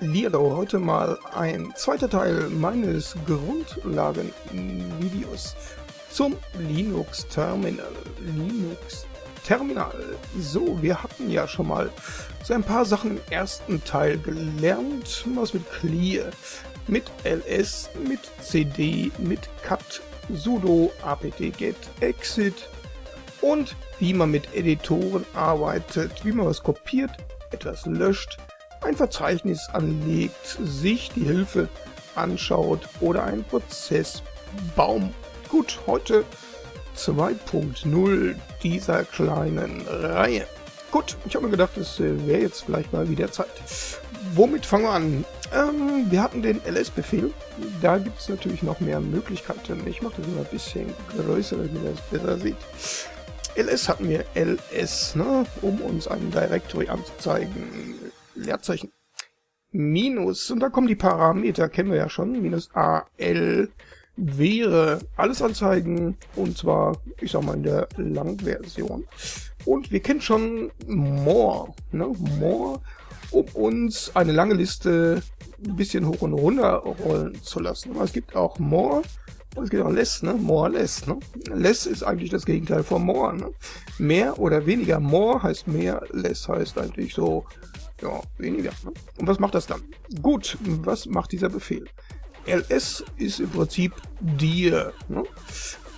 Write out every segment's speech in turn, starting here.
Hallihallo, heute mal ein zweiter Teil meines Grundlagen-Videos zum Linux Terminal. Linux Terminal. So, wir hatten ja schon mal so ein paar Sachen im ersten Teil gelernt, was mit Clear, mit ls, mit cd, mit cut, sudo, apt-get, exit und wie man mit Editoren arbeitet, wie man was kopiert, etwas löscht, ein Verzeichnis anlegt, sich die Hilfe anschaut oder einen Prozessbaum. Gut, heute 2.0 dieser kleinen Reihe. Gut, ich habe mir gedacht, es wäre jetzt vielleicht mal wieder Zeit. Womit fangen wir an? Ähm, wir hatten den ls-Befehl. Da gibt es natürlich noch mehr Möglichkeiten. Ich mache das mal ein bisschen größer, damit ihr das besser seht. ls hatten wir ls, ne, um uns ein Directory anzuzeigen. Leerzeichen. Minus, und da kommen die Parameter, kennen wir ja schon, minus AL wäre alles anzeigen, und zwar, ich sag mal, in der Langversion. Und wir kennen schon More, ne? More, um uns eine lange Liste ein bisschen hoch und runter rollen zu lassen. Aber es gibt auch More, und es gibt auch Less, ne? More, Less, ne? Less ist eigentlich das Gegenteil von More, ne? Mehr oder weniger. More heißt mehr, Less heißt eigentlich so ja, weniger. Ne? Und was macht das dann? Gut, was macht dieser Befehl? ls ist im Prinzip dir. Ne?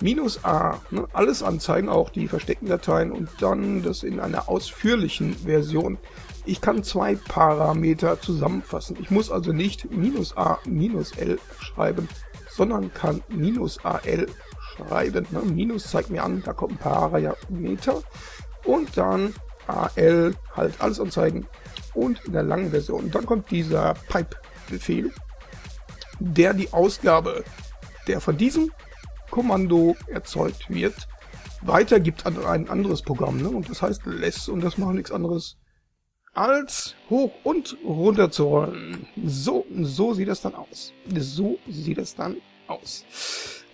Minus a, ne? alles anzeigen, auch die versteckten Dateien und dann das in einer ausführlichen Version. Ich kann zwei Parameter zusammenfassen. Ich muss also nicht minus a minus l schreiben, sondern kann minus al schreiben. Ne? Minus zeigt mir an, da kommt ein Parameter und dann al halt alles anzeigen und in der langen Version. Dann kommt dieser Pipe-Befehl, der die Ausgabe, der von diesem Kommando erzeugt wird, weitergibt an ein anderes Programm. Ne? Und das heißt less und das macht nichts anderes als hoch und runter zu rollen. So, so sieht das dann aus. So sieht das dann aus.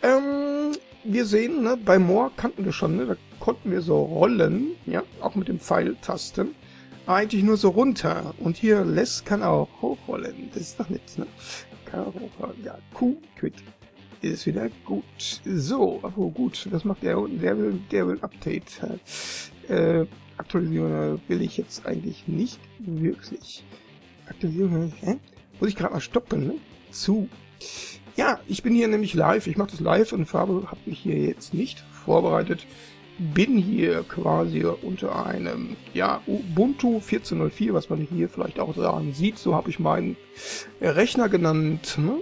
Ähm, wir sehen, ne, bei More kannten wir schon, ne, da konnten wir so rollen, ja, auch mit den Pfeiltasten eigentlich nur so runter. Und hier Les kann auch hochrollen. Das ist doch nett, ne? Kann auch hochrollen. Ja, Q, quit. Ist wieder gut. So, aber gut, was macht der unten? Der will, der will Update. Äh, Aktualisierung will ich jetzt eigentlich nicht wirklich. Aktualisierung, hä? Muss ich gerade mal stoppen, ne? Zu. Ja, ich bin hier nämlich live. Ich mache das live und Farbe habe mich hier jetzt nicht vorbereitet bin hier quasi unter einem ja, Ubuntu 14.04, was man hier vielleicht auch daran sieht. So habe ich meinen Rechner genannt ne?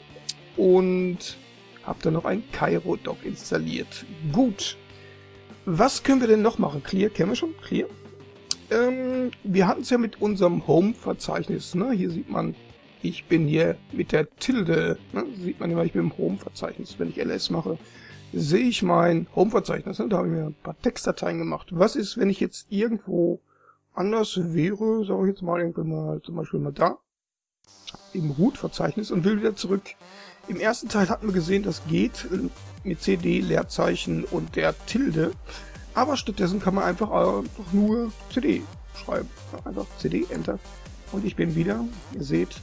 und habe dann noch ein Cairo-Dock installiert. Gut, was können wir denn noch machen? Clear, kennen wir schon? Clear. Ähm, wir hatten es ja mit unserem Home-Verzeichnis. Ne? Hier sieht man, ich bin hier mit der Tilde. Ne? Sieht man immer, ich bin im Home-Verzeichnis, wenn ich ls mache sehe ich mein Home-Verzeichnis. Da habe ich mir ein paar Textdateien gemacht. Was ist, wenn ich jetzt irgendwo anders wäre, sage ich jetzt mal, irgendwann mal zum Beispiel mal da, im Root-Verzeichnis und will wieder zurück. Im ersten Teil hatten wir gesehen, das geht mit CD, Leerzeichen und der Tilde. Aber stattdessen kann man einfach, einfach nur CD schreiben. Einfach CD, Enter. Und ich bin wieder, ihr seht,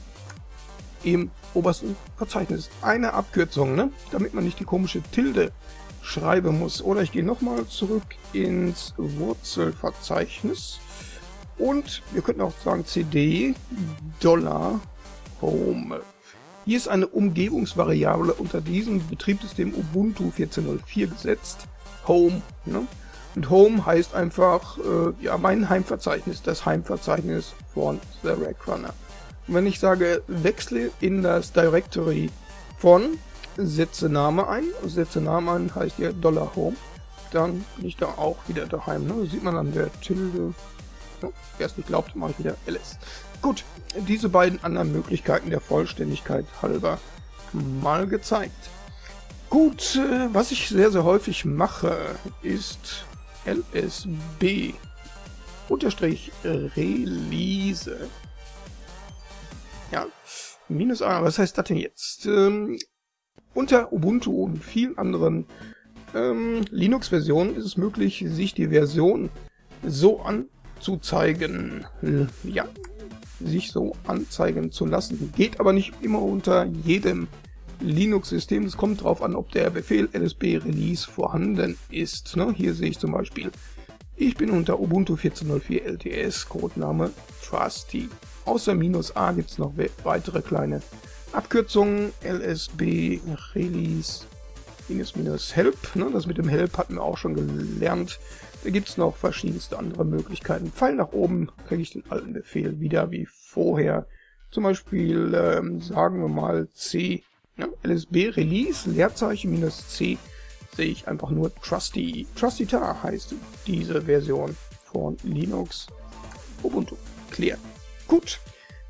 im obersten Verzeichnis. Eine Abkürzung, ne? damit man nicht die komische Tilde schreiben muss. Oder ich gehe nochmal zurück ins Wurzelverzeichnis und wir könnten auch sagen cd Dollar Home. Hier ist eine Umgebungsvariable unter diesem Betriebssystem Ubuntu 14.04 gesetzt. Home. Ne? Und Home heißt einfach äh, ja mein Heimverzeichnis, das Heimverzeichnis von The Rack Wenn ich sage, wechsle in das Directory von, setze Name ein, setze Name ein heißt ja Dollar Home, dann bin ich da auch wieder daheim. Ne? Das sieht man an der Tilde. Ja, Wer es nicht glaubt, mache ich wieder ls. Gut, diese beiden anderen Möglichkeiten der Vollständigkeit halber mal gezeigt. Gut, äh, was ich sehr, sehr häufig mache, ist lsb unterstrich release ja, minus A, was heißt das denn jetzt? Ähm, unter Ubuntu und vielen anderen ähm, Linux-Versionen ist es möglich, sich die Version so anzuzeigen. Ja, sich so anzeigen zu lassen. Geht aber nicht immer unter jedem Linux-System. Es kommt darauf an, ob der Befehl lsb release vorhanden ist. Ne? Hier sehe ich zum Beispiel, ich bin unter Ubuntu 14.04 LTS, Codename Trusty. Außer minus A gibt es noch weitere kleine Abkürzungen. LSB Release minus minus Help. Ne? Das mit dem Help hatten wir auch schon gelernt. Da gibt es noch verschiedenste andere Möglichkeiten. Pfeil nach oben kriege ich den alten Befehl wieder wie vorher. Zum Beispiel ähm, sagen wir mal C ja, LSB Release, Leerzeichen minus C, sehe ich einfach nur Trusty. Trusty Tar heißt diese Version von Linux Ubuntu. Clear. Gut,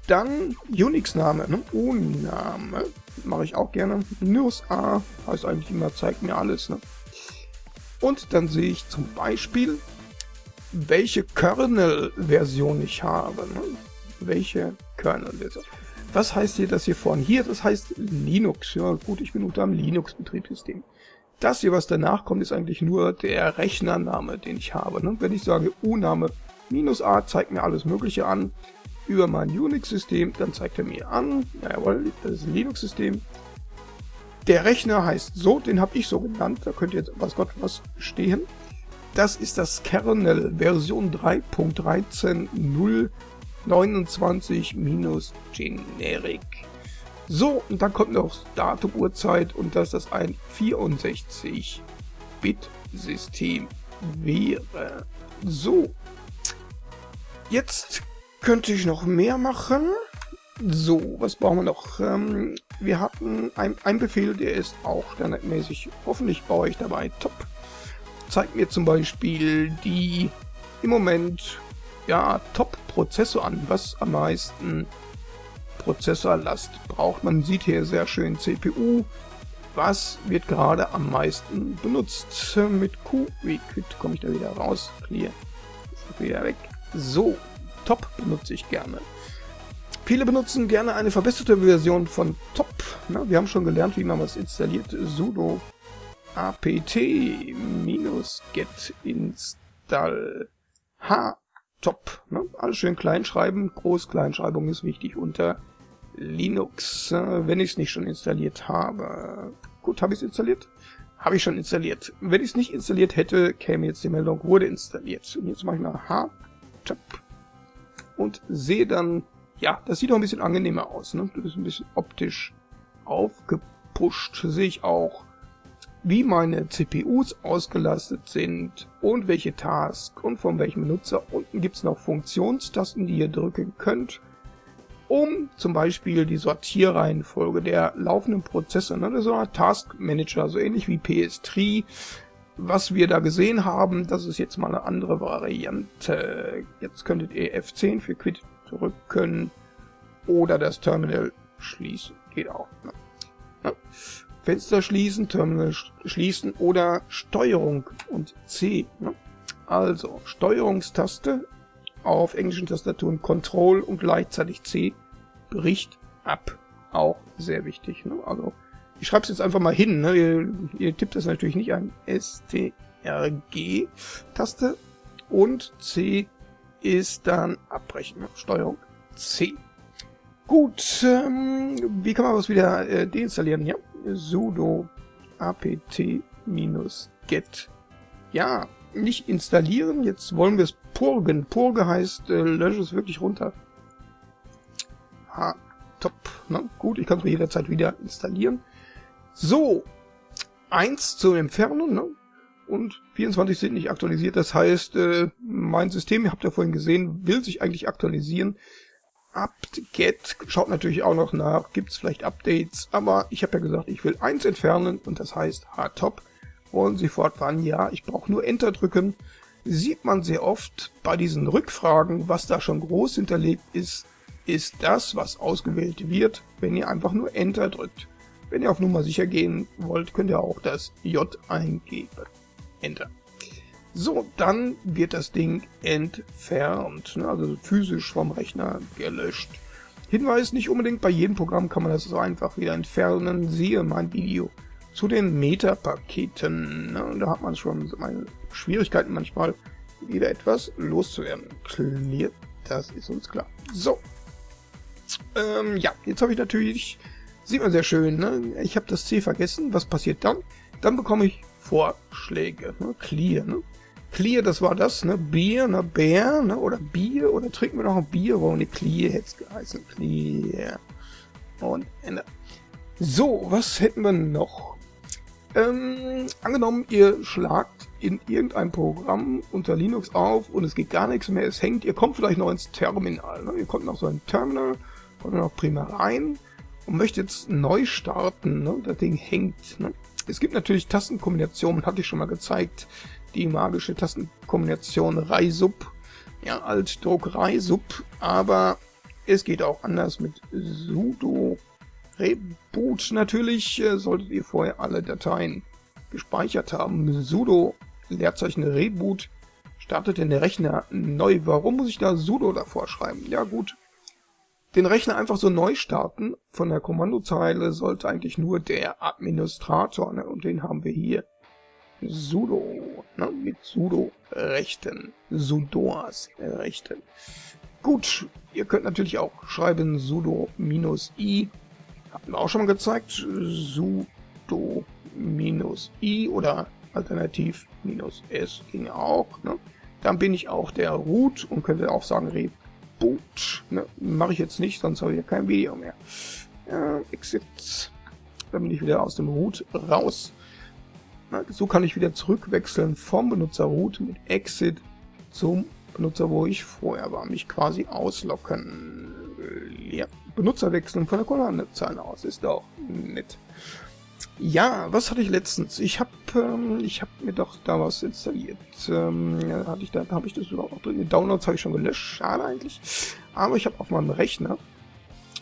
dann Unix-Name, ne? O-Name, mache ich auch gerne. Minus A heißt eigentlich immer, zeigt mir alles. Ne? Und dann sehe ich zum Beispiel, welche Kernel-Version ich habe. Ne? Welche Kernel-Version. Was heißt hier das hier vorne? Hier, das heißt Linux. Ja, gut, ich bin unter einem Linux-Betriebssystem. Das hier, was danach kommt, ist eigentlich nur der Rechnername, den ich habe. Ne? Wenn ich sage U-Name minus A, zeigt mir alles Mögliche an über mein Unix-System, dann zeigt er mir an, jawohl, das ist ein Linux-System. Der Rechner heißt so, den habe ich so genannt, da könnte jetzt was Gott was stehen. Das ist das Kernel Version 3.13.0 29 minus Generic. So, und dann kommt noch Datum, Uhrzeit und dass das ein 64-Bit-System wäre. So, jetzt könnte ich noch mehr machen. So, was brauchen wir noch? Ähm, wir hatten einen Befehl, der ist auch standardmäßig, hoffentlich baue ich dabei top. Zeigt mir zum Beispiel die im Moment ja, Top-Prozessor an, was am meisten Prozessorlast braucht. Man sieht hier sehr schön CPU. Was wird gerade am meisten benutzt? Mit Q, wie komme ich da wieder raus? Clear. Ist wieder weg. So, Top benutze ich gerne. Viele benutzen gerne eine verbesserte Version von Top. Na, wir haben schon gelernt, wie man was installiert. sudo apt-get install h top. Ne? Alles schön klein schreiben. Groß-Kleinschreibung ist wichtig unter Linux, wenn ich es nicht schon installiert habe. Gut, habe ich es installiert? Habe ich schon installiert. Wenn ich es nicht installiert hätte, käme jetzt die Meldung, wurde installiert. Und jetzt mache ich mal H-Tab und sehe dann, ja, das sieht auch ein bisschen angenehmer aus. Ne? Das ist ein bisschen optisch aufgepusht. Sehe ich auch wie meine CPUs ausgelastet sind und welche Tasks und von welchem Benutzer. Unten gibt es noch Funktionstasten, die ihr drücken könnt, um zum Beispiel die Sortierreihenfolge der laufenden Prozesse, ne, das ist so ein Task Manager, so ähnlich wie PS3, was wir da gesehen haben, das ist jetzt mal eine andere Variante. Jetzt könntet ihr F10 für Quit drücken oder das Terminal schließen. Geht auch. Ne? Ne? Fenster schließen, Terminal schließen oder Steuerung und C. Ne? Also Steuerungstaste auf englischen Tastaturen Control und gleichzeitig C bricht ab. Auch sehr wichtig. Ne? Also ich schreibe es jetzt einfach mal hin. Ne? Ihr, ihr tippt das natürlich nicht an. STRG-Taste und C ist dann abbrechen. Ne? Steuerung C. Gut, ähm, wie kann man was wieder äh, deinstallieren? Ja, sudo apt-get. Ja, nicht installieren, jetzt wollen wir es purgen. Purge heißt, äh, lösche es wirklich runter. Ha, top. Ne? Gut, ich kann es mir jederzeit wieder installieren. So, 1 zum Entfernen, ne? und 24 sind nicht aktualisiert. Das heißt, äh, mein System, ihr habt ja vorhin gesehen, will sich eigentlich aktualisieren apt-get schaut natürlich auch noch nach, gibt es vielleicht Updates, aber ich habe ja gesagt, ich will eins entfernen und das heißt hardtop. Wollen Sie fortfahren? Ja, ich brauche nur Enter drücken. Sieht man sehr oft bei diesen Rückfragen, was da schon groß hinterlegt ist, ist das, was ausgewählt wird, wenn ihr einfach nur Enter drückt. Wenn ihr auf Nummer sicher gehen wollt, könnt ihr auch das J eingeben. Enter. So, dann wird das Ding entfernt, ne? also physisch vom Rechner gelöscht. Hinweis, nicht unbedingt bei jedem Programm kann man das so einfach wieder entfernen. Siehe mein Video zu den Meta-Paketen. Ne? Da hat man schon meine Schwierigkeiten manchmal, wieder etwas loszuwerden. Clear, das ist uns klar. So, ähm, ja, jetzt habe ich natürlich, sieht man sehr schön, ne? ich habe das C vergessen, was passiert dann? Dann bekomme ich Vorschläge, ne? Clear, ne? Clear, das war das, ne? Bier, ne? Bär, ne? Oder Bier, oder trinken wir noch ein Bier, warum ne Clear hätte es geheißen, Clear. Und Ende. So, was hätten wir noch? Ähm, angenommen, ihr schlagt in irgendein Programm unter Linux auf und es geht gar nichts mehr, es hängt, ihr kommt vielleicht noch ins Terminal. Ne? Ihr kommt noch so ein Terminal, kommt noch prima rein und möchtet jetzt neu starten. Ne? Das Ding hängt. Ne? Es gibt natürlich Tastenkombinationen, hatte ich schon mal gezeigt. Die magische Tastenkombination Reisub, ja, Altdruck Reisub, aber es geht auch anders mit sudo Reboot natürlich äh, solltet ihr vorher alle Dateien gespeichert haben. sudo Leerzeichen Reboot startet den Rechner neu. Warum muss ich da sudo davor schreiben? Ja gut, den Rechner einfach so neu starten von der Kommandozeile sollte eigentlich nur der Administrator, ne? und den haben wir hier. sudo, ne? mit sudo Rechten, sudoas Rechten. Gut, ihr könnt natürlich auch schreiben sudo minus i hatten wir auch schon mal gezeigt. sudo minus i oder alternativ minus s ging auch. Ne? Dann bin ich auch der Root und könnte auch sagen Reboot. Ne? Mache ich jetzt nicht, sonst habe ich ja kein Video mehr. Äh, exit. Dann bin ich wieder aus dem Root raus. Na, so kann ich wieder zurückwechseln vom Benutzer Root mit Exit zum Benutzer, wo ich vorher war. Mich quasi auslocken. Ja. Benutzer wechseln von der Kommandozeile aus. Ist auch nett. Ja, was hatte ich letztens? Ich habe ähm, hab mir doch da was installiert. Ähm, hatte ich da habe ich das überhaupt noch drin? Die Downloads habe ich schon gelöscht, schade eigentlich. Aber ich habe auf meinem Rechner,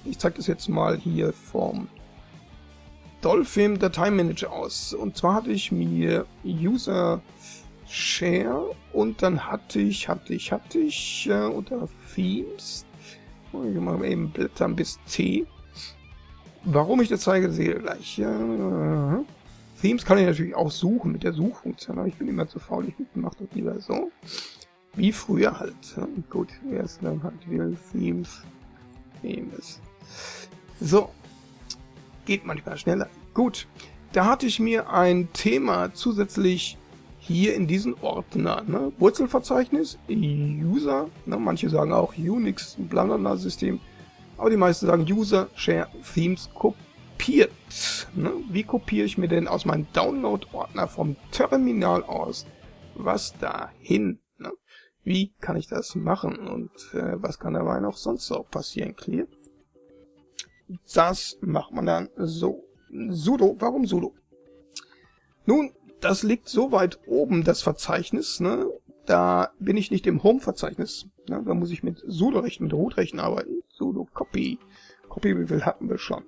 ich zeige das jetzt mal hier vom Dolphin Dateimanager aus. Und zwar hatte ich mir User Share und dann hatte ich, hatte ich, hatte ich äh, unter Themes ich mache eben Blättern bis T. Warum ich das zeige, sehe ihr gleich. Ja, Themes kann ich natürlich auch suchen mit der Suchfunktion, aber ich bin immer zu faul, ich mache das lieber so. Wie früher halt. Gut, erst dann halt wieder Themes. Themes. So. Geht manchmal schneller. Gut. Da hatte ich mir ein Thema zusätzlich hier in diesen Ordner. Ne? Wurzelverzeichnis, User, ne? manche sagen auch Unix, blablabla System, aber die meisten sagen User, Share, Themes, kopiert. Ne? Wie kopiere ich mir denn aus meinem Download-Ordner vom Terminal aus was dahin? Ne? Wie kann ich das machen und äh, was kann dabei noch sonst auch passieren? Clear. Das macht man dann so. sudo, warum sudo? Nun, das liegt so weit oben, das Verzeichnis, ne? Da bin ich nicht im Home-Verzeichnis. Ne? Da muss ich mit sudo-Rechten, mit root-Rechten arbeiten. Sudo copy. Copy wie viel hatten wir schon.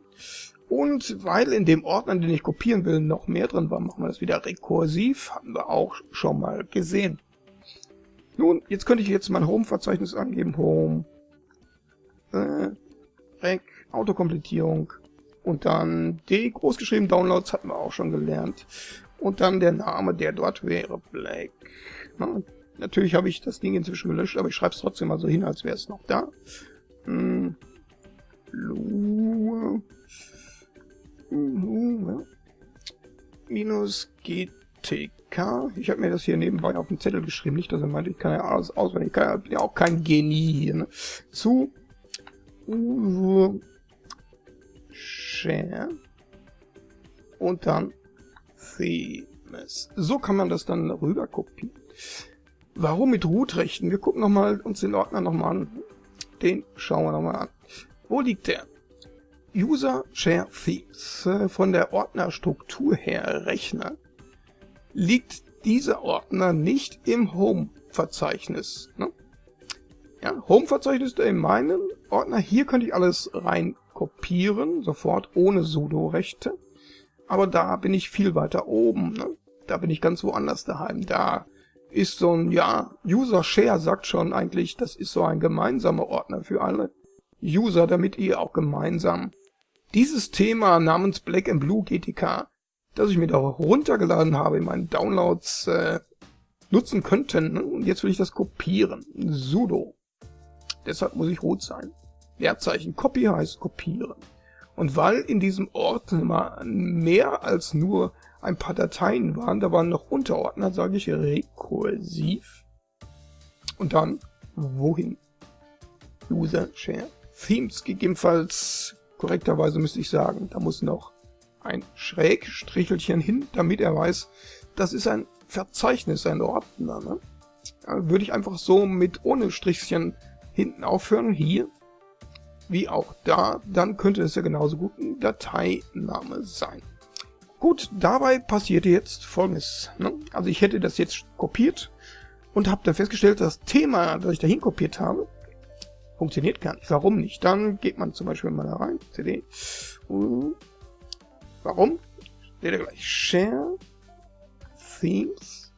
Und weil in dem Ordner, den ich kopieren will, noch mehr drin war, machen wir das wieder rekursiv. Hatten wir auch schon mal gesehen. Nun, jetzt könnte ich jetzt mein Home-Verzeichnis angeben. Home. Äh, Rec, Autokompletierung. Und dann D großgeschrieben Downloads hatten wir auch schon gelernt und dann der Name, der dort wäre, Black. Na, natürlich habe ich das Ding inzwischen gelöscht, aber ich schreibe es trotzdem mal so hin, als wäre es noch da. Minus GTK. Ich habe mir das hier nebenbei auf den Zettel geschrieben, nicht, dass er meint, ich kann ja alles auswendig. Ich kann ja auch kein Genie hier. Ne? Zu Share und dann Themes. So kann man das dann rüber kopieren. Warum mit Root-Rechten? Wir gucken noch mal uns den Ordner nochmal an. Den schauen wir nochmal an. Wo liegt der? User Share Themes. Von der Ordnerstruktur her Rechner liegt dieser Ordner nicht im Home-Verzeichnis. Ne? Ja, Home-Verzeichnis in meinem Ordner. Hier könnte ich alles rein kopieren, sofort ohne sudo-Rechte aber da bin ich viel weiter oben. Ne? Da bin ich ganz woanders daheim. Da ist so ein, ja, User Share sagt schon eigentlich, das ist so ein gemeinsamer Ordner für alle User, damit ihr auch gemeinsam dieses Thema namens Black and Blue GTK, das ich mir da runtergeladen habe in meinen Downloads, äh, nutzen könnten. Ne? Und jetzt will ich das kopieren. sudo. Deshalb muss ich root sein. Leerzeichen Copy heißt kopieren. Und weil in diesem Ordner mehr als nur ein paar Dateien waren, da waren noch Unterordner, sage ich rekursiv. Und dann wohin? User Share Themes gegebenenfalls korrekterweise müsste ich sagen, da muss noch ein Schrägstrichelchen hin, damit er weiß, das ist ein Verzeichnis, ein Ordner. Ne? würde ich einfach so mit ohne Strichchen hinten aufhören, hier, wie auch da, dann könnte es ja genauso gut ein Dateiname sein. Gut, dabei passierte jetzt folgendes. Ne? Also ich hätte das jetzt kopiert und habe dann festgestellt, das Thema, das ich dahin kopiert habe, funktioniert gar nicht. Warum nicht? Dann geht man zum Beispiel mal da rein, cd. Warum? Steht da gleich Share Themes.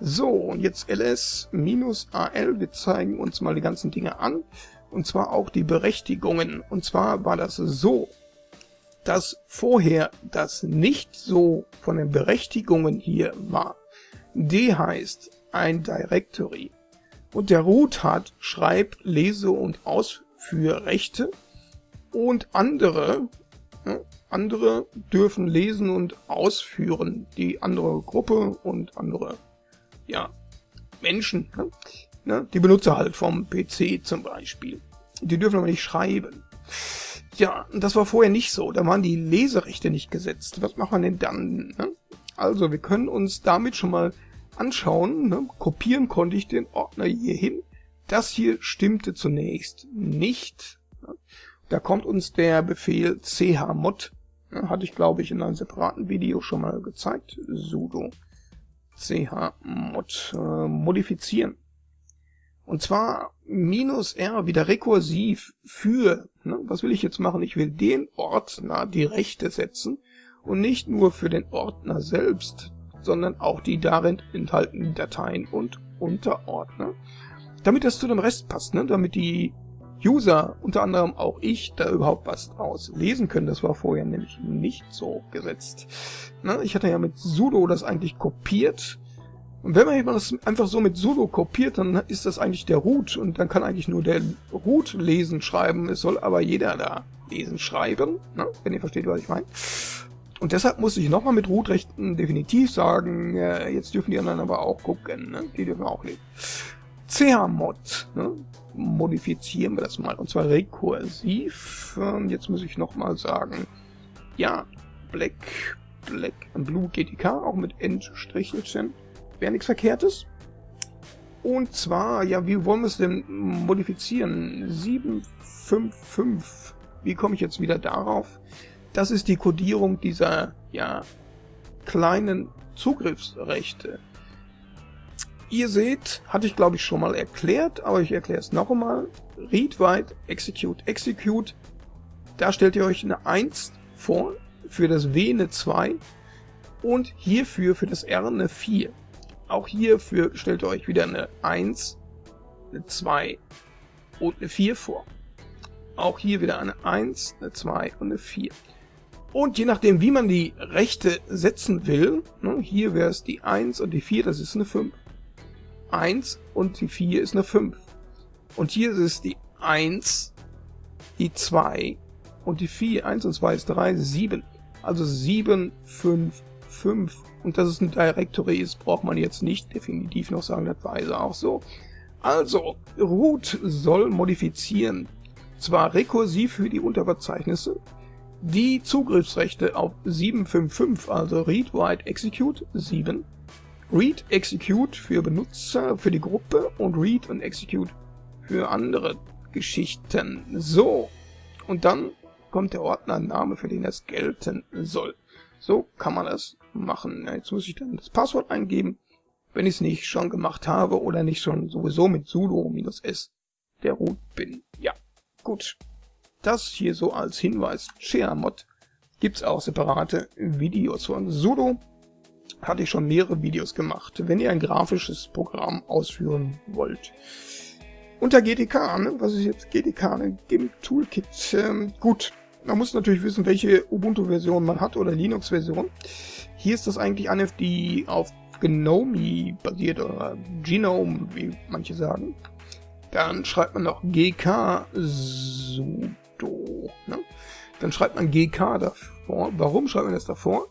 So, und jetzt ls-al, wir zeigen uns mal die ganzen Dinge an. Und zwar auch die Berechtigungen. Und zwar war das so, dass vorher das nicht so von den Berechtigungen hier war. D heißt ein Directory. Und der Root hat Schreib-, Lese- und Ausführrechte. Und andere, andere dürfen lesen und ausführen. Die andere Gruppe und andere, ja, Menschen. Ne? Die Benutzer halt vom PC zum Beispiel. Die dürfen aber nicht schreiben. Ja, das war vorher nicht so. Da waren die Leserechte nicht gesetzt. Was machen wir denn dann? Ne? Also, wir können uns damit schon mal anschauen. Ne? Kopieren konnte ich den Ordner hier hin. Das hier stimmte zunächst nicht. Ne? Da kommt uns der Befehl chmod. Ne? Hatte ich, glaube ich, in einem separaten Video schon mal gezeigt. sudo chmod äh, modifizieren. Und zwar minus R wieder rekursiv für, ne, was will ich jetzt machen? Ich will den Ordner die Rechte setzen und nicht nur für den Ordner selbst, sondern auch die darin enthaltenen Dateien und Unterordner, damit das zu dem Rest passt, ne? damit die User, unter anderem auch ich, da überhaupt was draus lesen können. Das war vorher nämlich nicht so gesetzt. Ne? Ich hatte ja mit sudo das eigentlich kopiert und wenn man das einfach so mit sudo kopiert, dann ist das eigentlich der Root und dann kann eigentlich nur der Root lesen, schreiben. Es soll aber jeder da lesen, schreiben, ne? wenn ihr versteht, was ich meine. Und deshalb muss ich nochmal mit Root-Rechten definitiv sagen, äh, jetzt dürfen die anderen aber auch gucken, ne? die dürfen auch lesen. chmod, ne? modifizieren wir das mal, und zwar rekursiv. Und jetzt muss ich nochmal sagen, ja, Black, Black Blue GTK, auch mit Endstrichelchen wäre nichts Verkehrtes. Und zwar, ja, wie wollen wir es denn modifizieren? 755. Wie komme ich jetzt wieder darauf? Das ist die Codierung dieser, ja, kleinen Zugriffsrechte. Ihr seht, hatte ich glaube ich schon mal erklärt, aber ich erkläre es noch einmal. Read, write, execute, execute. Da stellt ihr euch eine 1 vor, für das W eine 2 und hierfür für das R eine 4. Auch hierfür stellt ihr euch wieder eine 1, eine 2 und eine 4 vor. Auch hier wieder eine 1, eine 2 und eine 4. Und je nachdem, wie man die Rechte setzen will, ne, hier wäre es die 1 und die 4, das ist eine 5. 1 und die 4 ist eine 5. Und hier ist es die 1, die 2 und die 4. 1 und 2 ist 3, 7. Also 7, 5, 5 und dass es ein Directory ist, braucht man jetzt nicht definitiv noch sagen, das war also auch so. Also, root soll modifizieren, zwar rekursiv für die Unterverzeichnisse, die Zugriffsrechte auf 755, also Read, Write, Execute 7, Read, Execute für Benutzer, für die Gruppe und Read und Execute für andere Geschichten. So, und dann kommt der Ordnername, für den es gelten soll. So kann man das machen. Jetzt muss ich dann das Passwort eingeben, wenn ich es nicht schon gemacht habe oder nicht schon sowieso mit sudo-s der Root bin. Ja, gut. Das hier so als Hinweis. ShareMod gibt's auch separate Videos von sudo. Hatte ich schon mehrere Videos gemacht, wenn ihr ein grafisches Programm ausführen wollt. Unter GTK, ne? was ist jetzt GTK? Ne? GIMP Toolkit. Ähm, gut, man muss natürlich wissen, welche Ubuntu-Version man hat oder Linux-Version. Hier ist das eigentlich eine, auf GNOME basiert oder Genome, wie manche sagen. Dann schreibt man noch gk sudo. Ne? Dann schreibt man gk davor. Warum schreibt man das davor?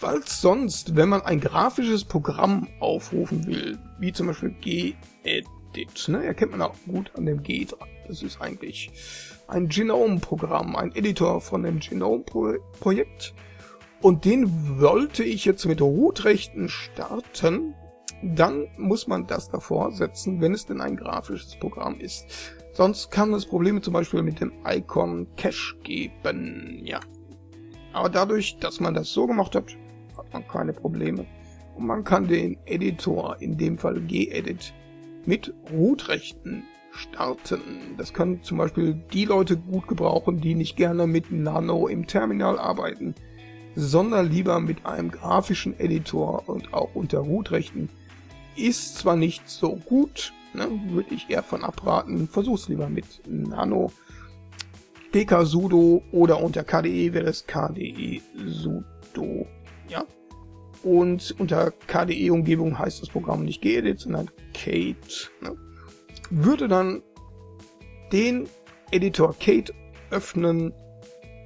Weil sonst, wenn man ein grafisches Programm aufrufen will, wie zum Beispiel gedit, ne, erkennt man auch gut an dem G dran. Das ist eigentlich ein Genome-Programm, ein Editor von dem Genome-Projekt. Und den wollte ich jetzt mit Root-Rechten starten. Dann muss man das davor setzen, wenn es denn ein grafisches Programm ist. Sonst kann es Probleme zum Beispiel mit dem Icon Cache geben. Ja. Aber dadurch, dass man das so gemacht hat, hat man keine Probleme. Und man kann den Editor, in dem Fall gedit, mit Root-Rechten starten. Das können zum Beispiel die Leute gut gebrauchen, die nicht gerne mit Nano im Terminal arbeiten, sondern lieber mit einem grafischen Editor und auch unter Root-Rechten. Ist zwar nicht so gut, ne, würde ich eher von abraten, versuch's lieber mit Nano. DK sudo oder unter KDE wäre es KDE sudo, ja. Und unter KDE-Umgebung heißt das Programm nicht gedit, sondern Kate. Ne? würde dann den Editor Kate öffnen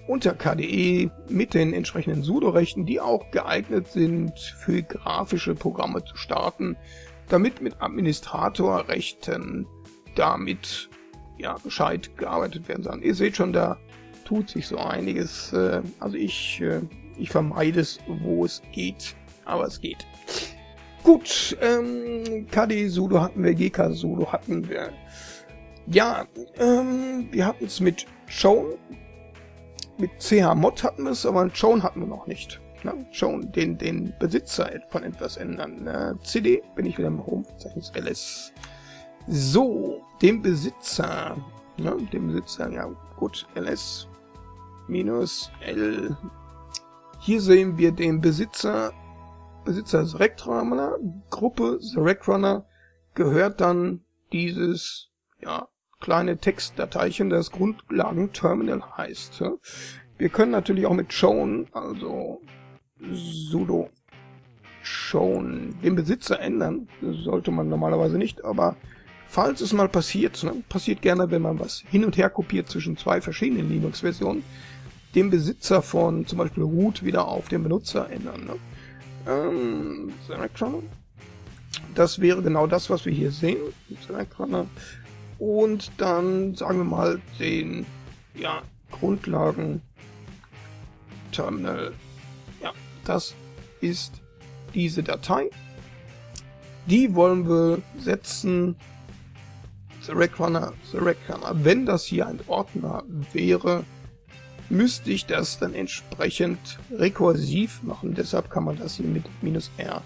unter KDE mit den entsprechenden sudo-Rechten, die auch geeignet sind für grafische Programme zu starten, damit mit Administratorrechten damit ja gescheit gearbeitet werden soll. Ihr seht schon, da tut sich so einiges. Äh, also ich, äh, ich vermeide es, wo es geht, aber es geht. Gut, ähm, KD Sudo hatten wir, GK Sudo hatten wir. Ja, ähm, wir hatten es mit Shown. Mit CH Mod hatten wir es, aber Shown hatten wir noch nicht. Ne? Shown, den, den Besitzer von etwas ändern. Äh, CD, bin ich wieder im Home-Verzeichnis LS. So, dem Besitzer, ne, dem Besitzer, ja gut, LS minus L. Hier sehen wir den Besitzer Besitzer Select Runner, Gruppe Select Runner gehört dann dieses ja, kleine Textdateischen, das Grundlagenterminal heißt. Wir können natürlich auch mit shown, also sudo shown, den Besitzer ändern. Das sollte man normalerweise nicht, aber falls es mal passiert, ne, passiert gerne, wenn man was hin und her kopiert zwischen zwei verschiedenen Linux-Versionen, den Besitzer von zum Beispiel root wieder auf den Benutzer ändern. Ne? Ähm, Select. Das wäre genau das, was wir hier sehen. Select Runner. Und dann sagen wir mal den ja, Grundlagen Terminal. Ja, das ist diese Datei. Die wollen wir setzen. The Runner, the Runner. Wenn das hier ein Ordner wäre, müsste ich das dann entsprechend rekursiv machen. Deshalb kann man das hier mit minus R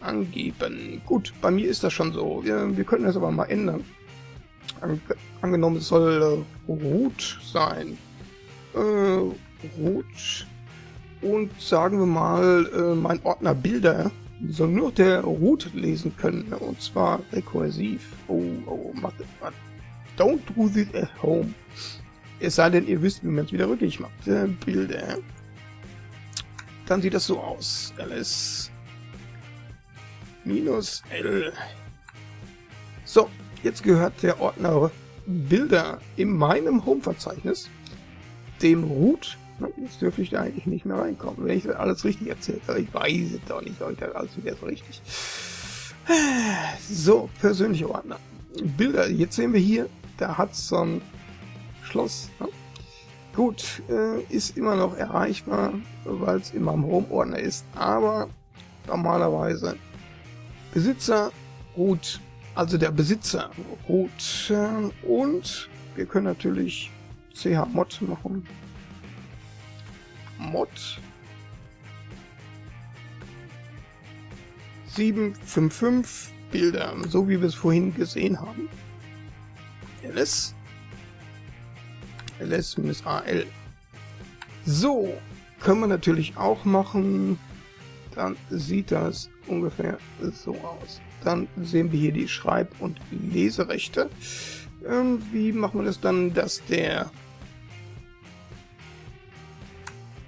angeben. Gut, bei mir ist das schon so. Wir, wir können das aber mal ändern. An, angenommen, es soll äh, root sein. Äh, root. Und sagen wir mal, äh, mein Ordner Bilder soll nur der Root lesen können. Und zwar rekursiv. Oh, oh, mach das. Don't do this at home. Es sei denn, ihr wisst, wie man es wieder rückgängig macht. Äh, Bilder. Dann sieht das so aus. ls minus l. So, jetzt gehört der Ordner Bilder in meinem Home-Verzeichnis dem Root. Jetzt dürfte ich da eigentlich nicht mehr reinkommen, wenn ich das alles richtig erzählt habe. Ich weiß es doch nicht, das alles wieder so richtig. So, persönliche Ordner. Bilder, jetzt sehen wir hier, da hat so ein Schloss. Ne? Gut, äh, ist immer noch erreichbar, weil es in meinem Home-Ordner ist, aber normalerweise Besitzer, Root, also der Besitzer, Root äh, und wir können natürlich chmod machen. Mod 755 Bilder, so wie wir es vorhin gesehen haben. ls ls-al. So, können wir natürlich auch machen. Dann sieht das ungefähr so aus. Dann sehen wir hier die Schreib- und Leserechte. Ähm, wie machen wir das dann, dass der...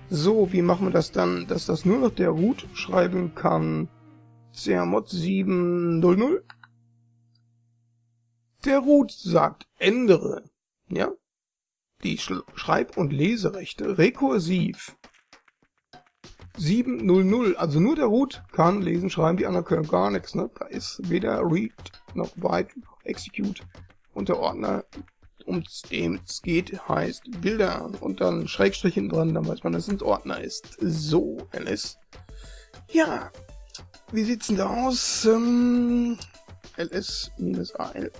So, wie machen wir das dann, dass das nur noch der Root schreiben kann? CMod 700 Der Root sagt ändere, ja, die Schreib- und Leserechte rekursiv 700, also nur der Root kann lesen, schreiben, die anderen können gar nichts. Ne? Da ist weder Read noch Write noch Execute und der Ordner, um dem es geht, heißt Bilder und dann Schrägstrich hinten dran, dann weiß man, dass es ein Ordner ist. So, ls. Ja, wie sieht's denn da aus? Ähm, ls-al.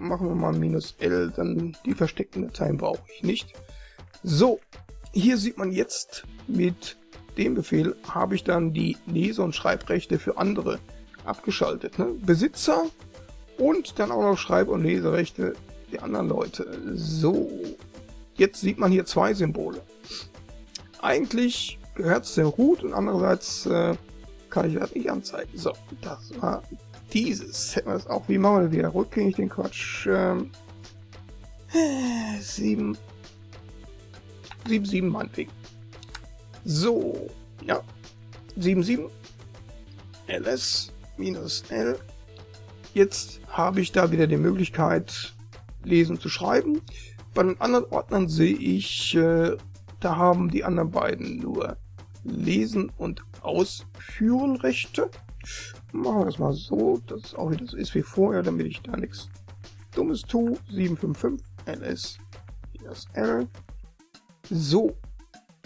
Machen wir mal minus L, dann die versteckten Dateien brauche ich nicht. So, hier sieht man jetzt mit dem Befehl habe ich dann die Lese- und Schreibrechte für andere abgeschaltet. Ne? Besitzer und dann auch noch Schreib- und Leserechte der anderen Leute. So, jetzt sieht man hier zwei Symbole. Eigentlich gehört es dem Root und andererseits äh, kann ich das nicht anzeigen. So, das war dieses. Hätten wir das auch. Wie machen wir das wieder rückgängig den Quatsch? Ähm, 7, 7, 7 meinetwegen. So, ja. 77 ls minus l. Jetzt habe ich da wieder die Möglichkeit, lesen zu schreiben. Bei den anderen Ordnern sehe ich, äh, da haben die anderen beiden nur Lesen und Ausführen Rechte. Machen wir das mal so, dass es auch wieder so ist wie vorher, damit ich da nichts Dummes tue. 755 ls l. So,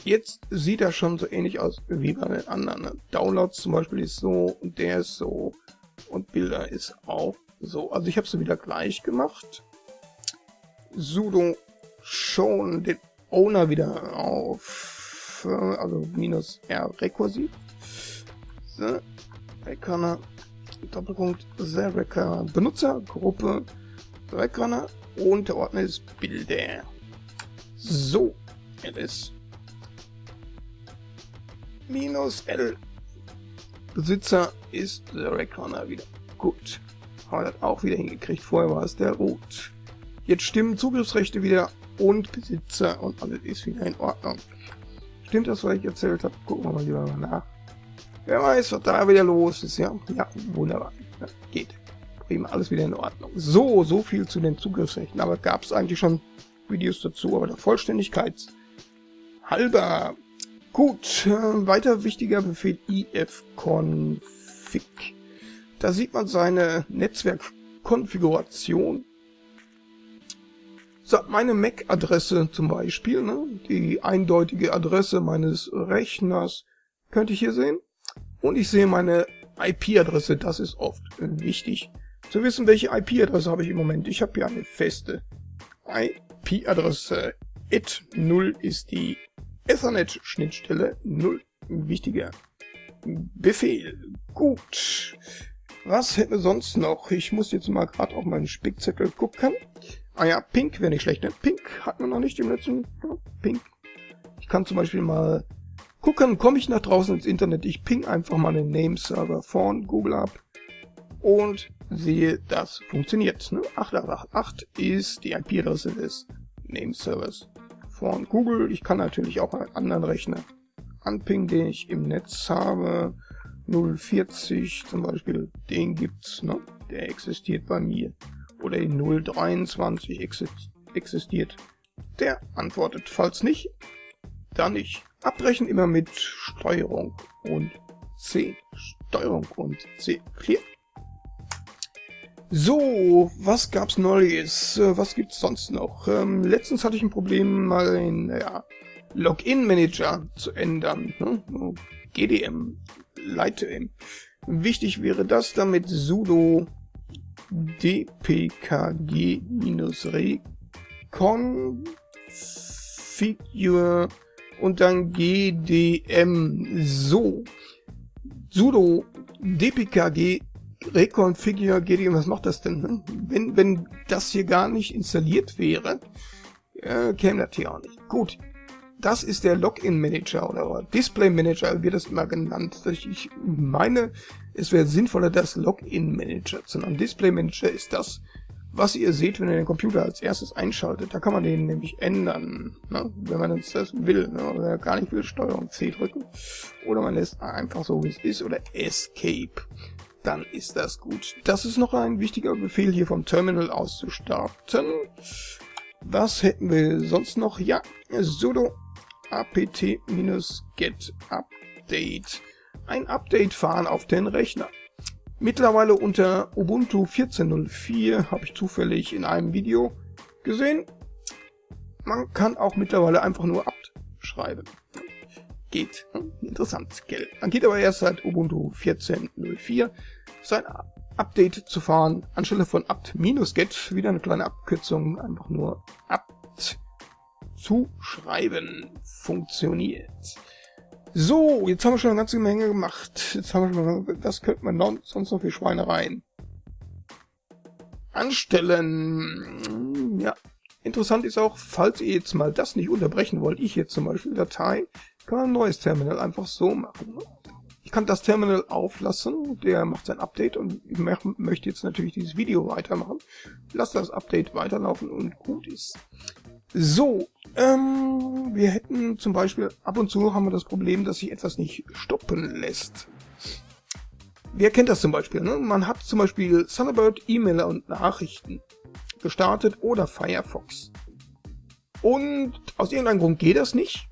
Jetzt sieht er schon so ähnlich aus wie bei den anderen. Ne? Downloads zum Beispiel ist so und der ist so und Bilder ist auch so. Also ich habe sie wieder gleich gemacht. sudo schon den Owner wieder auf, also minus R rekursiv. So, Reckonner, Doppelpunkt, Recker Benutzer, Gruppe, Reckonner und der Ordner ist Bilder. So, ls minus L. Besitzer ist der Reckoner wieder. Gut. Haben wir das auch wieder hingekriegt. Vorher war es der Root. Jetzt stimmen Zugriffsrechte wieder und Besitzer und alles ist wieder in Ordnung. Stimmt das, was ich erzählt habe? Gucken wir mal lieber mal nach. Wer weiß, was da wieder los ist, ja? Ja, wunderbar. Ja, geht. Prima, alles wieder in Ordnung. So, so viel zu den Zugriffsrechten. Aber gab es eigentlich schon Videos dazu, aber der Vollständigkeit halber Gut, äh, weiter wichtiger Befehl ifconfig. Da sieht man seine Netzwerkkonfiguration. So, meine MAC-Adresse zum Beispiel, ne, die eindeutige Adresse meines Rechners, könnte ich hier sehen. Und ich sehe meine IP-Adresse, das ist oft wichtig zu wissen, welche IP-Adresse habe ich im Moment. Ich habe hier eine feste IP-Adresse. et0 ist die Ethernet-Schnittstelle 0. Wichtiger Befehl. Gut. Was hätten wir sonst noch? Ich muss jetzt mal gerade auf meinen Spickzettel gucken. Ah ja, Pink wäre nicht schlecht. Ne? Pink hatten wir noch nicht im letzten. Ja, Pink. Ich kann zum Beispiel mal gucken, komme ich nach draußen ins Internet. Ich ping einfach mal den Nameserver von Google ab und sehe, das funktioniert. Ne? 8888 ist die IP-Adresse des Nameservers von Google. Ich kann natürlich auch einen anderen Rechner anpingen, den ich im Netz habe. 040 zum Beispiel, den gibt's, ne? Der existiert bei mir. Oder die 023 existiert. Der antwortet. Falls nicht, dann nicht. Abbrechen immer mit Steuerung und C. Steuerung und C. Clear. So, was gab's Neues? Äh, was gibt's sonst noch? Ähm, letztens hatte ich ein Problem, mal den ja, Login-Manager zu ändern. Ne? GDM, Lightem. Wichtig wäre das damit sudo dpkg-reconfigure und dann gdm so sudo dpkg Reconfigure GDM, was macht das denn? Ne? Wenn, wenn das hier gar nicht installiert wäre, äh, käme das hier auch nicht. Gut, das ist der Login Manager oder Display Manager wird das immer genannt. Ich meine, es wäre sinnvoller, das Login Manager zu nennen. Display Manager ist das, was ihr seht, wenn ihr den Computer als erstes einschaltet. Da kann man den nämlich ändern, ne? wenn man das will. Ne? Oder gar nicht will, Steuerung C drücken. Oder man lässt einfach so, wie es ist. Oder Escape. dann ist das gut. Das ist noch ein wichtiger Befehl hier vom Terminal aus zu starten. Was hätten wir sonst noch? Ja, sudo apt-get update. Ein Update fahren auf den Rechner. Mittlerweile unter Ubuntu 14.04 habe ich zufällig in einem Video gesehen. Man kann auch mittlerweile einfach nur apt schreiben. Geht. Interessant, gell? Man geht aber erst seit Ubuntu 14.04 sein Update zu fahren. Anstelle von apt-get, wieder eine kleine Abkürzung, einfach nur apt zu schreiben. Funktioniert. So, jetzt haben wir schon eine ganze Menge gemacht. Jetzt haben wir schon, was könnte man sonst noch für Schweinereien anstellen? Ja, interessant ist auch, falls ihr jetzt mal das nicht unterbrechen wollt, ich jetzt zum Beispiel Datei, kann man ein neues Terminal einfach so machen. Ich kann das Terminal auflassen, der macht sein Update und ich möchte jetzt natürlich dieses Video weitermachen. Lass das Update weiterlaufen und gut ist. So, ähm, wir hätten zum Beispiel, ab und zu haben wir das Problem, dass sich etwas nicht stoppen lässt. Wer kennt das zum Beispiel? Ne? Man hat zum Beispiel Thunderbird, E-Mail und Nachrichten gestartet oder Firefox. Und aus irgendeinem Grund geht das nicht.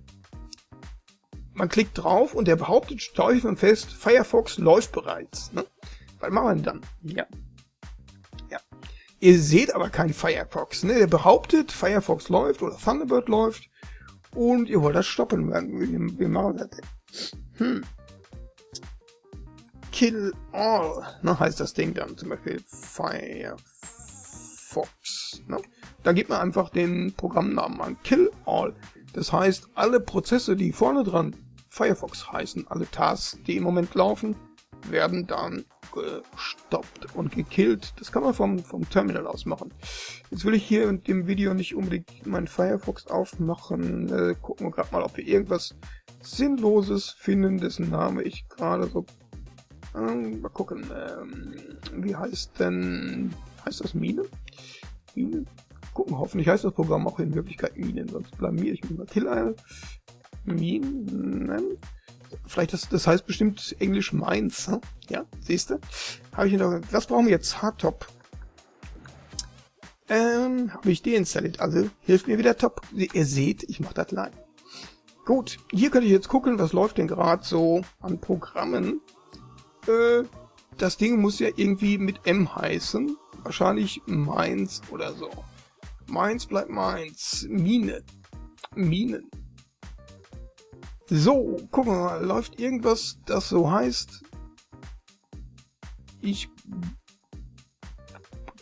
Man klickt drauf und der behauptet man fest, Firefox läuft bereits. Ne? Was machen wir denn dann? Ja, Ihr seht aber kein Firefox. Ne? Der behauptet, Firefox läuft oder Thunderbird läuft und ihr wollt das stoppen. Wie, wie machen wir das? Hm. Kill all, ne, heißt das Ding dann zum Beispiel Firefox. Ne? Da gibt man einfach den Programmnamen an. Kill all. Das heißt, alle Prozesse, die vorne dran Firefox heißen, alle Tasks, die im Moment laufen, werden dann gestoppt und gekillt. Das kann man vom, vom Terminal aus machen. Jetzt will ich hier in dem Video nicht unbedingt meinen Firefox aufmachen. Äh, gucken wir gerade mal, ob wir irgendwas Sinnloses finden, dessen Name ich gerade so... Äh, mal gucken, ähm, wie heißt denn... Heißt das Mine? Mine? Gucken, hoffentlich heißt das Programm auch in Wirklichkeit Minen, sonst blamier ich mich mal. Killer Minen? Vielleicht das, das heißt bestimmt Englisch Mainz. Hm? Ja, siehst du? Habe ich noch. Was brauchen wir jetzt? Hardtop. Ähm, habe ich deinstalliert. Also hilft mir wieder top. Ihr seht, ich mache das live. Gut, hier könnte ich jetzt gucken, was läuft denn gerade so an Programmen. Äh, das Ding muss ja irgendwie mit M heißen. Wahrscheinlich Mainz oder so. Mainz bleibt Mainz. Mine. Minen. So, gucken wir mal, läuft irgendwas, das so heißt? Ich...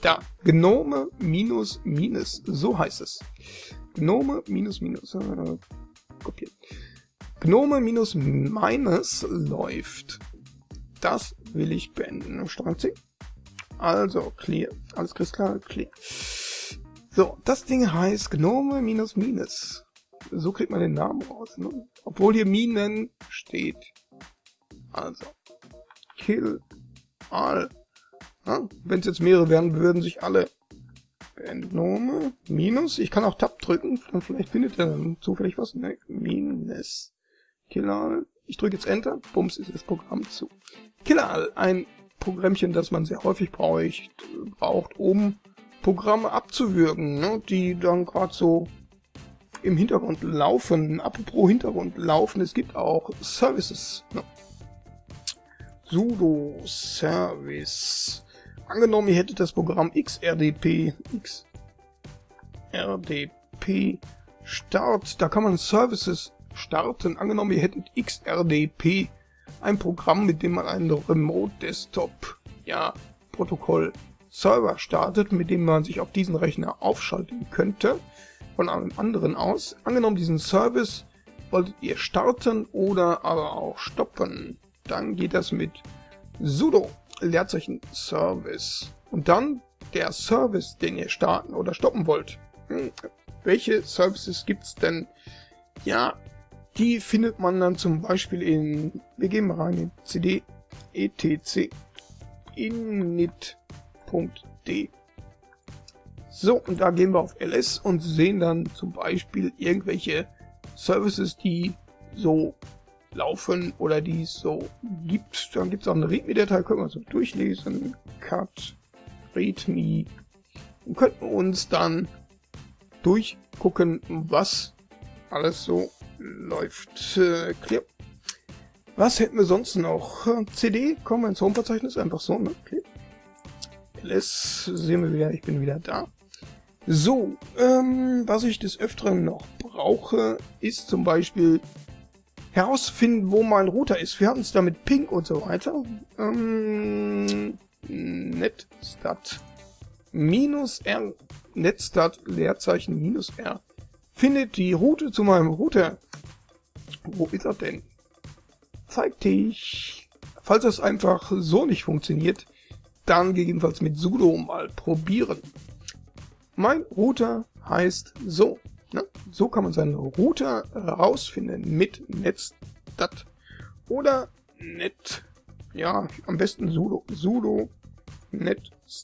Da, Gnome minus minus, so heißt es. Gnome minus minus, äh, kopieren. Gnome minus minus läuft. Das will ich beenden. Strang C. Also, clear. Alles klar, clear. So, das Ding heißt Gnome minus minus. So kriegt man den Namen raus, ne? Obwohl hier Minen steht. Also. Kill all. Ja? Wenn es jetzt mehrere wären, würden sich alle Entnome. Minus. Ich kann auch Tab drücken. Dann vielleicht findet er dann zufällig was. Ne? Minus. Kill all. Ich drücke jetzt Enter. Bums ist das Programm zu. Kill all. Ein Programmchen, das man sehr häufig braucht, braucht um Programme abzuwürgen, ne? die dann gerade so im Hintergrund laufen. Apropos Hintergrund laufen, es gibt auch Services. Ne? sudo service. Angenommen, ihr hättet das Programm xrdp, xrdp start, da kann man Services starten. Angenommen, ihr hättet xrdp, ein Programm, mit dem man einen Remote Desktop, ja, Protokoll Server startet, mit dem man sich auf diesen Rechner aufschalten könnte von einem anderen aus. Angenommen, diesen Service wolltet ihr starten oder aber auch stoppen. Dann geht das mit sudo Leerzeichen Service. Und dann der Service, den ihr starten oder stoppen wollt. Hm, welche Services gibt es denn? Ja, die findet man dann zum Beispiel in, wir gehen mal rein in cd etc init.d so, und da gehen wir auf ls und sehen dann zum Beispiel irgendwelche Services, die so laufen oder die es so gibt. Dann gibt es auch eine README-Datei, können wir so durchlesen. Cut, README. Und könnten uns dann durchgucken, was alles so läuft. Äh, clear. Was hätten wir sonst noch? CD, kommen wir ins Home-Verzeichnis, einfach so, ne? Okay. LS, sehen wir wieder, ich bin wieder da. So, ähm, was ich des Öfteren noch brauche, ist zum Beispiel herausfinden, wo mein Router ist. Wir hatten es da mit Ping und so weiter. Ähm, netstat minus R, netstat Leerzeichen minus R, findet die Route zu meinem Router. Wo ist er denn? Zeig dich. Falls das einfach so nicht funktioniert, dann gegebenenfalls mit sudo mal probieren. Mein Router heißt so. Ne? So kann man seinen Router rausfinden mit netstat oder net, ja, am besten sudo, sudo netstat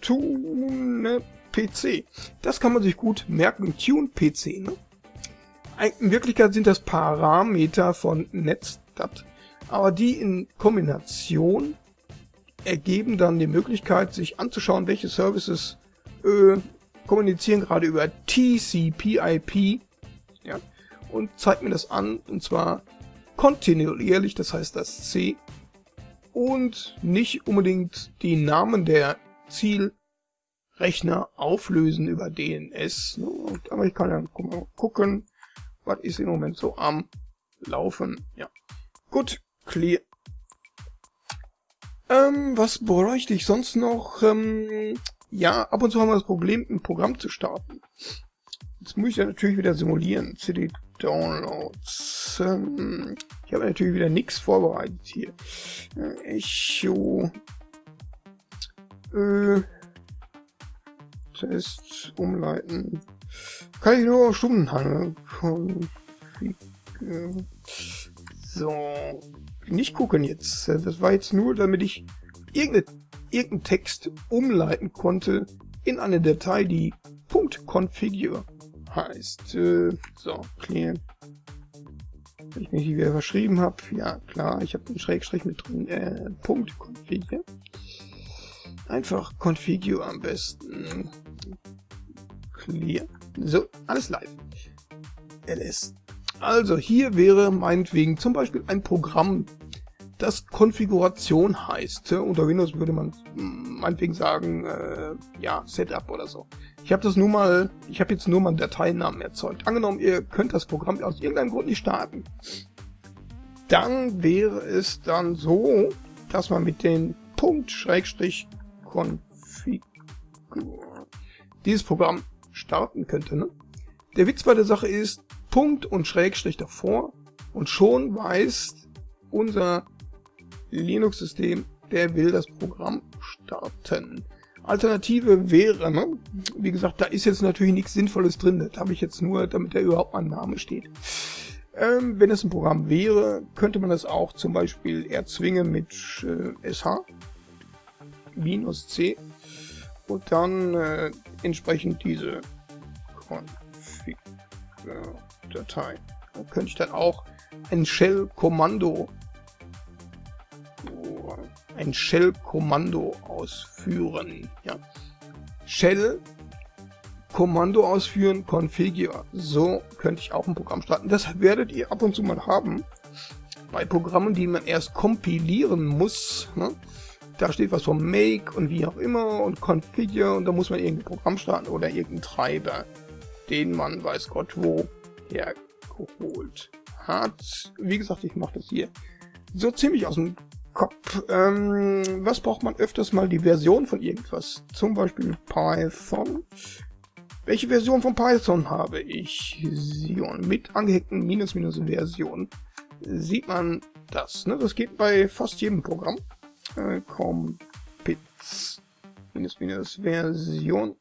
tune PC. Das kann man sich gut merken, tune PC. Ne? In Wirklichkeit sind das Parameter von netstat, aber die in Kombination ergeben dann die Möglichkeit, sich anzuschauen, welche Services äh, kommunizieren gerade über TCP/IP ja, und zeigt mir das an, und zwar kontinuierlich, das heißt das C, und nicht unbedingt die Namen der Zielrechner auflösen über DNS. Ne? Aber ich kann ja gucken, was ist im Moment so am Laufen. Ja, gut, clear. Ähm, was bräuchte ich sonst noch? Ähm, ja, ab und zu haben wir das Problem, ein Programm zu starten. Jetzt muss ich ja natürlich wieder simulieren. CD Downloads. Ähm, ich habe natürlich wieder nichts vorbereitet hier. Äh, Echo. Äh, Test umleiten. Kann ich nur auf Stundenhandel. So nicht gucken jetzt. Das war jetzt nur, damit ich irgendeinen irgendein Text umleiten konnte in eine Datei, die .configure heißt. Äh, so, clear. Wenn ich mich wieder verschrieben habe, ja klar, ich habe den Schrägstrich mit drin, äh, .configure. Einfach configure am besten. Clear. So, alles live. ls also hier wäre meinetwegen zum Beispiel ein Programm, das Konfiguration heißt. Unter Windows würde man hm, meinetwegen sagen, äh, ja, Setup oder so. Ich habe das nur mal, ich habe jetzt nur mal einen Dateinamen erzeugt. Angenommen, ihr könnt das Programm aus irgendeinem Grund nicht starten. Dann wäre es dann so, dass man mit den Punkt Schrägstrich Config dieses Programm starten könnte. Ne? Der Witz bei der Sache ist, Punkt und Schrägstrich davor und schon weiß unser Linux-System, der will das Programm starten. Alternative wäre, ne? wie gesagt, da ist jetzt natürlich nichts Sinnvolles drin, das habe ich jetzt nur, damit da überhaupt mein Name steht. Ähm, wenn es ein Programm wäre, könnte man das auch zum Beispiel erzwingen mit äh, sh minus c und dann äh, entsprechend diese Config Datei. Da könnte ich dann auch ein Shell-Kommando ein Shell-Kommando ausführen. Ja. Shell Kommando ausführen, Configure. So könnte ich auch ein Programm starten. Das werdet ihr ab und zu mal haben. Bei Programmen, die man erst kompilieren muss. Ne? Da steht was von Make und wie auch immer und Configure und da muss man irgendein Programm starten oder irgendeinen Treiber, den man weiß Gott wo hergeholt hat. Wie gesagt, ich mache das hier so ziemlich aus dem Kopf. Ähm, was braucht man öfters mal? Die Version von irgendwas. Zum Beispiel Python. Welche Version von Python habe ich? Mit angehängten Minus Minus Version. Sieht man das. Ne? Das geht bei fast jedem Programm. Äh, Compits. Minus Minus Version.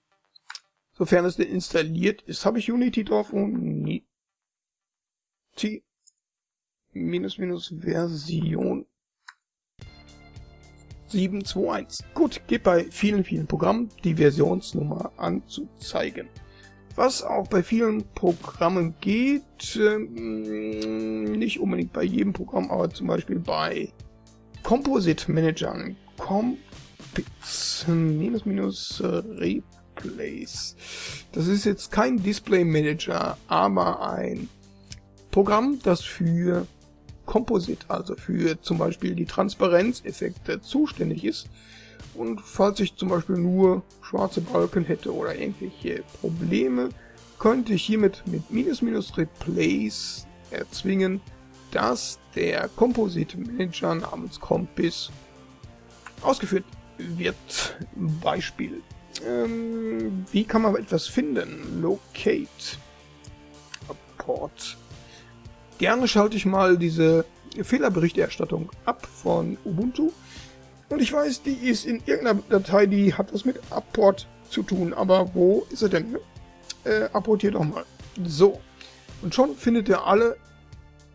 Sofern es denn installiert ist, habe ich Unity drauf und T minus minus Version 721. Gut, geht bei vielen, vielen Programmen die Versionsnummer anzuzeigen. was auch bei vielen Programmen geht, ähm, nicht unbedingt bei jedem Programm, aber zum Beispiel bei Composite Managern, Compix minus minus äh, Replace. Das ist jetzt kein Display Manager, aber ein Programm, das für Composite, also für zum Beispiel die Transparenzeffekte zuständig ist. Und falls ich zum Beispiel nur schwarze Balken hätte oder irgendwelche Probleme, könnte ich hiermit mit minus minus replace erzwingen, dass der Composite Manager namens Compass ausgeführt wird. Beispiel. Ähm, wie kann man etwas finden? Locate. Apport. Gerne schalte ich mal diese Fehlerberichterstattung ab von Ubuntu und ich weiß, die ist in irgendeiner Datei, die hat was mit Apport zu tun. Aber wo ist er denn? Äh, apportier doch mal. So. Und schon findet ihr alle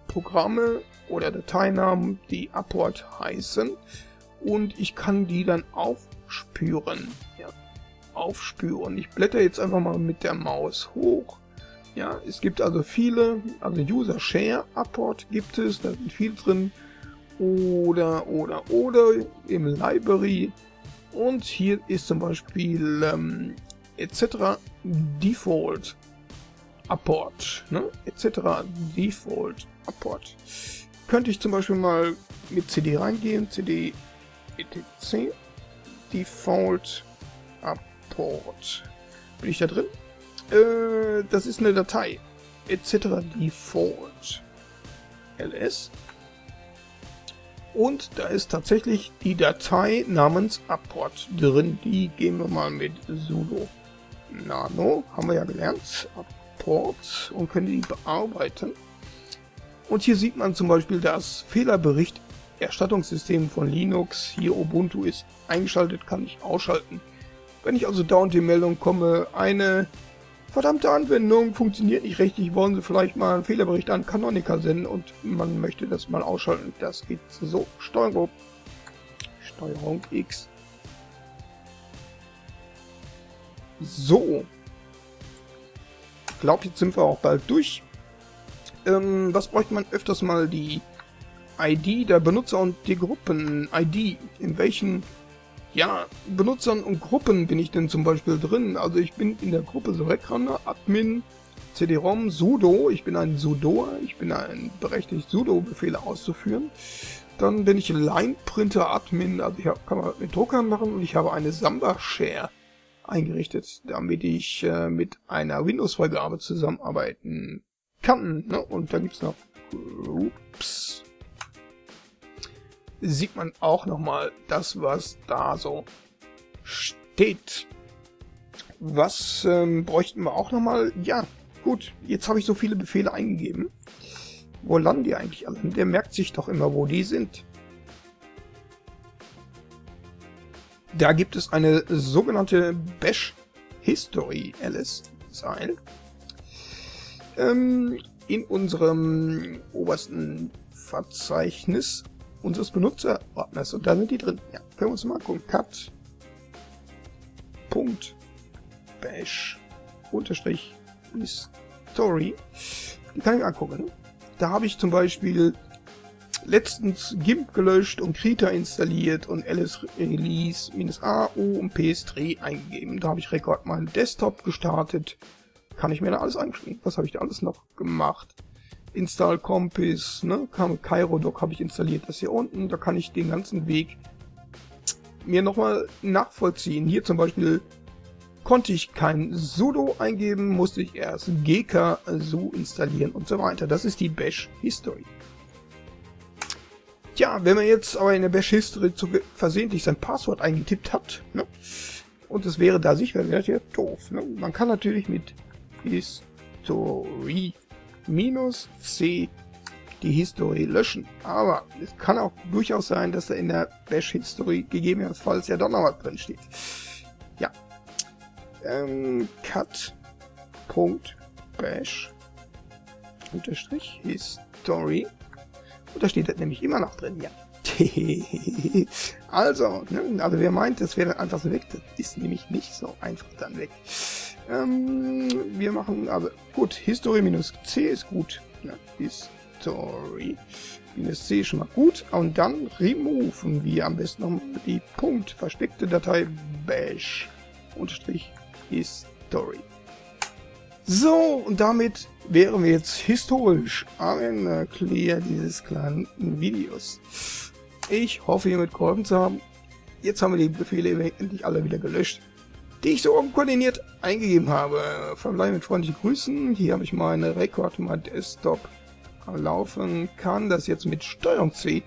Programme oder Dateinamen, die Apport heißen. Und ich kann die dann aufspüren. Ja, aufspüren. Ich blätter jetzt einfach mal mit der Maus hoch. Ja, es gibt also viele, also User Share Apport gibt es, da sind viele drin oder, oder, oder im Library. Und hier ist zum Beispiel ähm, etc. Default Apport, ne? etc. Default Apport. Könnte ich zum Beispiel mal mit CD reingehen, CD etc. Default Apport. Bin ich da drin? Äh, das ist eine Datei. etc. Default ls und da ist tatsächlich die Datei namens Apport drin. Die gehen wir mal mit sudo nano, haben wir ja gelernt, Apport und können die bearbeiten. Und hier sieht man zum Beispiel das Fehlerbericht Erstattungssystem von Linux. Hier Ubuntu ist eingeschaltet, kann ich ausschalten. Wenn ich also dauernd die Meldung komme, eine verdammte Anwendung funktioniert nicht richtig, wollen Sie vielleicht mal einen Fehlerbericht an Canonical senden und man möchte das mal ausschalten. Das geht so. Steuerung, Steuerung X. So. Ich glaube, jetzt sind wir auch bald durch. Ähm, was bräuchte man öfters mal die ID der Benutzer und die Gruppen-ID? In welchen ja, Benutzern und Gruppen bin ich denn zum Beispiel drin? Also ich bin in der Gruppe Sorekrunner, Admin, CD-ROM, sudo. Ich bin ein sudoer, ich bin ein berechtigt, sudo-Befehle auszuführen. Dann bin ich Line-Printer-Admin, also ich kann man mit Druckern machen und ich habe eine Samba-Share eingerichtet, damit ich äh, mit einer Windows-Freigabe zusammenarbeiten kann. Ne? Und da gibt's noch Groups sieht man auch nochmal das, was da so steht. Was ähm, bräuchten wir auch nochmal? Ja, gut, jetzt habe ich so viele Befehle eingegeben. Wo landen die eigentlich alle? Der merkt sich doch immer, wo die sind. Da gibt es eine sogenannte Bash History LS-Zeil. Ähm, in unserem obersten Verzeichnis unseres Benutzerordners und da sind die drin. Ja, können wir uns mal angucken. Cut. Punkt. Bash. Unterstrich. Story. Die kann ich angucken. Da habe ich zum Beispiel letztens GIMP gelöscht und Krita installiert und ls release -a o und ps3 eingegeben. Da habe ich Rekord meinen Desktop gestartet. Kann ich mir da alles einschränken. Was habe ich da alles noch gemacht? Install Compass, ne, Doc habe ich installiert, das hier unten, da kann ich den ganzen Weg mir nochmal nachvollziehen. Hier zum Beispiel konnte ich kein sudo eingeben, musste ich erst gk-su installieren und so weiter. Das ist die Bash History. Tja, wenn man jetzt aber in der Bash History zu versehentlich sein Passwort eingetippt hat, ne, und es wäre da sicher, wäre das ja doof. Ne? Man kann natürlich mit History minus C die Historie löschen. Aber es kann auch durchaus sein, dass da in der Bash-History gegebenenfalls ja doch noch was drin steht. Ja. Ähm, cut.bash unterstrich history und da steht das nämlich immer noch drin, ja. also, ne, also wer meint, das wäre dann einfach so weg, das ist nämlich nicht so einfach dann weg. Ähm, wir machen aber gut. History minus C ist gut. Ja, History minus C ist schon mal gut. Und dann removen wir am besten noch die Punkt versteckte Datei bash unterstrich history. So, und damit wären wir jetzt historisch am clear dieses kleinen Videos. Ich hoffe, hiermit geholfen zu haben. Jetzt haben wir die Befehle endlich alle wieder gelöscht, die ich so unkoordiniert eingegeben habe. Verbleibe mit freundlichen Grüßen. Hier habe ich meine Rekord, mein Desktop laufen, kann das jetzt mit Steuerung C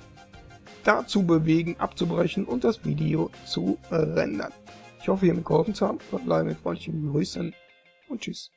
dazu bewegen, abzubrechen und das Video zu rendern. Ich hoffe, hiermit geholfen zu haben. Verbleibe mit freundlichen Grüßen und tschüss.